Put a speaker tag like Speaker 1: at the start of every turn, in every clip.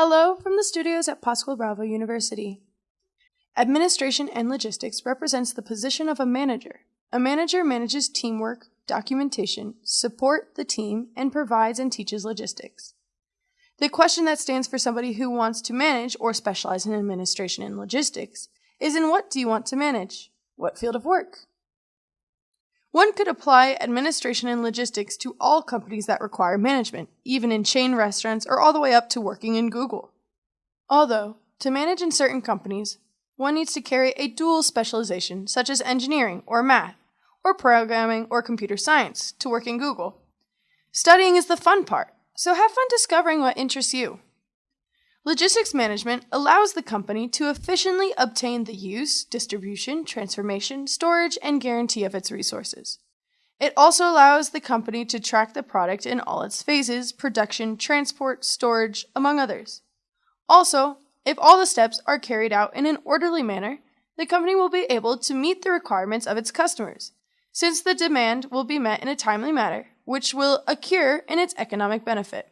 Speaker 1: Hello from the studios at Pascual Bravo University. Administration and logistics represents the position of a manager. A manager manages teamwork, documentation, support the team, and provides and teaches logistics. The question that stands for somebody who wants to manage or specialize in administration and logistics is in what do you want to manage? What field of work? One could apply administration and logistics to all companies that require management, even in chain restaurants or all the way up to working in Google. Although, to manage in certain companies, one needs to carry a dual specialization, such as engineering or math, or programming or computer science, to work in Google. Studying is the fun part, so have fun discovering what interests you. Logistics management allows the company to efficiently obtain the use, distribution, transformation, storage, and guarantee of its resources. It also allows the company to track the product in all its phases production, transport, storage, among others. Also, if all the steps are carried out in an orderly manner, the company will be able to meet the requirements of its customers, since the demand will be met in a timely manner, which will accrue in its economic benefit.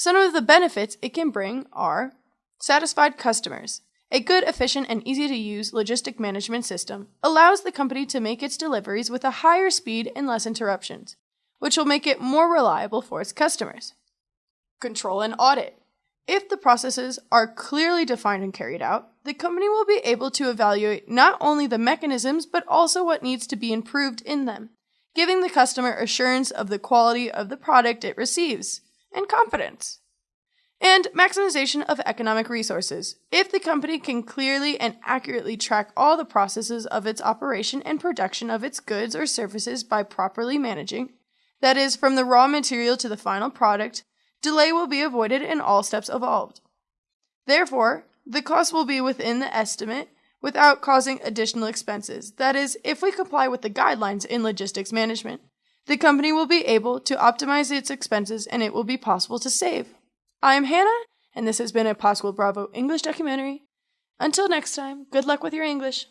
Speaker 1: Some of the benefits it can bring are satisfied customers. A good, efficient, and easy to use logistic management system allows the company to make its deliveries with a higher speed and less interruptions, which will make it more reliable for its customers. Control and audit. If the processes are clearly defined and carried out, the company will be able to evaluate not only the mechanisms but also what needs to be improved in them, giving the customer assurance of the quality of the product it receives and confidence. And maximization of economic resources. If the company can clearly and accurately track all the processes of its operation and production of its goods or services by properly managing, that is, from the raw material to the final product, delay will be avoided and all steps involved. Therefore, the cost will be within the estimate without causing additional expenses. That is, if we comply with the guidelines in logistics management. The company will be able to optimize its expenses and it will be possible to save. I am Hannah, and this has been a Pascual Bravo English documentary. Until next time, good luck with your English.